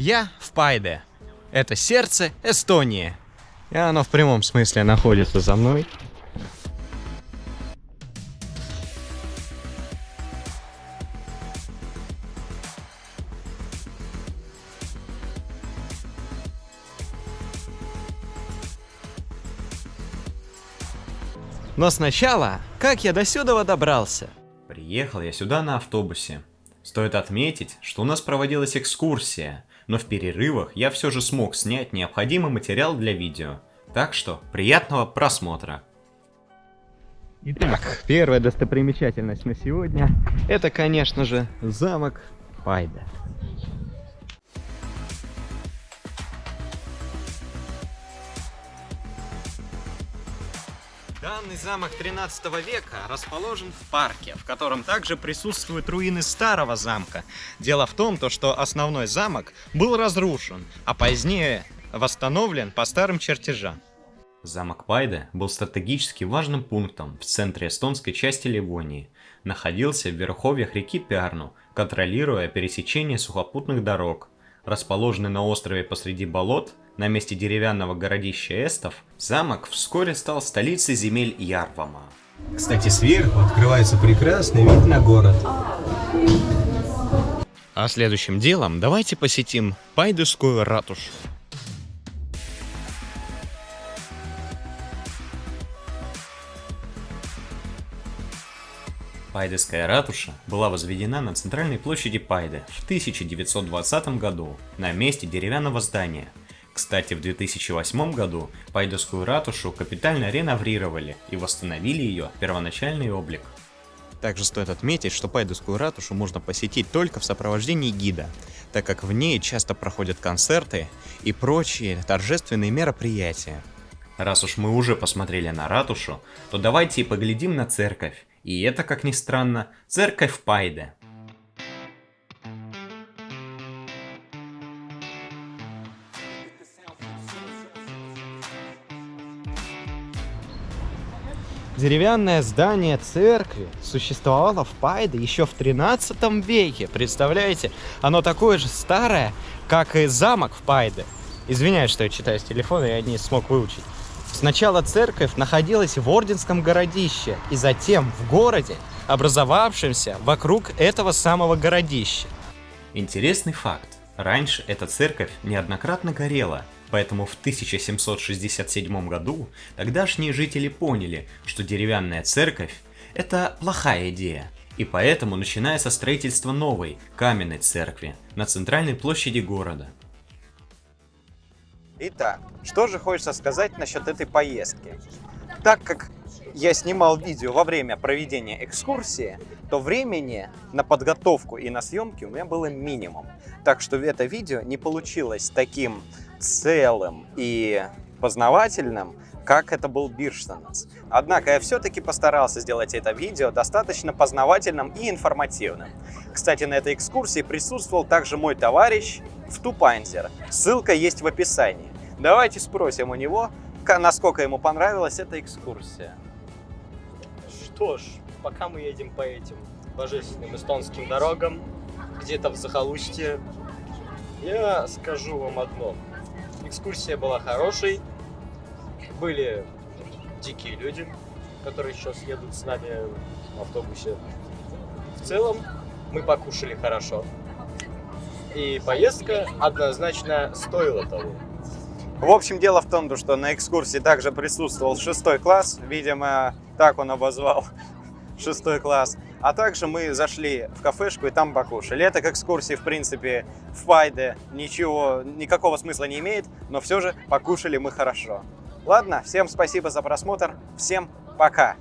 Я в Пайде. Это сердце Эстонии. И оно в прямом смысле находится за мной. Но сначала, как я до сюда добрался? Приехал я сюда на автобусе. Стоит отметить, что у нас проводилась экскурсия, но в перерывах я все же смог снять необходимый материал для видео. Так что, приятного просмотра! Итак, первая достопримечательность на сегодня, это, конечно же, замок Пайда. Данный замок 13 века расположен в парке, в котором также присутствуют руины старого замка. Дело в том, то, что основной замок был разрушен, а позднее восстановлен по старым чертежам. Замок Пайда был стратегически важным пунктом в центре эстонской части Ливонии. Находился в верховьях реки Пярну, контролируя пересечение сухопутных дорог. Расположенный на острове посреди болот, на месте деревянного городища Эстов, замок вскоре стал столицей земель Ярвама. Кстати, сверху открывается прекрасный вид на город. А следующим делом давайте посетим Пайдускую ратушу. Пайдеская ратуша была возведена на центральной площади Пайде в 1920 году на месте деревянного здания. Кстати, в 2008 году Пайдескую ратушу капитально реноврировали и восстановили ее первоначальный облик. Также стоит отметить, что Пайдускую ратушу можно посетить только в сопровождении гида, так как в ней часто проходят концерты и прочие торжественные мероприятия. Раз уж мы уже посмотрели на ратушу, то давайте и поглядим на церковь. И это, как ни странно, церковь Пайде. Деревянное здание церкви существовало в Пайде еще в 13 веке. Представляете? Оно такое же старое, как и замок в Пайде. Извиняюсь, что я читаю с телефона, я не смог выучить. Сначала церковь находилась в Орденском городище, и затем в городе, образовавшемся вокруг этого самого городища. Интересный факт. Раньше эта церковь неоднократно горела, поэтому в 1767 году тогдашние жители поняли, что деревянная церковь – это плохая идея, и поэтому начинается строительство новой, каменной церкви на центральной площади города. Итак, что же хочется сказать насчет этой поездки? Так как я снимал видео во время проведения экскурсии, то времени на подготовку и на съемки у меня было минимум. Так что это видео не получилось таким целым и познавательным, как это был Бирштанс. Однако я все-таки постарался сделать это видео достаточно познавательным и информативным. Кстати, на этой экскурсии присутствовал также мой товарищ в Тупанзер. Ссылка есть в описании. Давайте спросим у него, насколько ему понравилась эта экскурсия. Что ж, пока мы едем по этим божественным эстонским дорогам, где-то в захолустье, я скажу вам одно. Экскурсия была хорошей, были дикие люди, которые сейчас едут с нами в автобусе. В целом, мы покушали хорошо. И поездка однозначно стоила того. В общем, дело в том, что на экскурсии также присутствовал шестой класс, видимо, так он обозвал шестой класс. А также мы зашли в кафешку и там покушали. Это к экскурсии, в принципе, в Пайде ничего, никакого смысла не имеет, но все же покушали мы хорошо. Ладно, всем спасибо за просмотр, всем пока!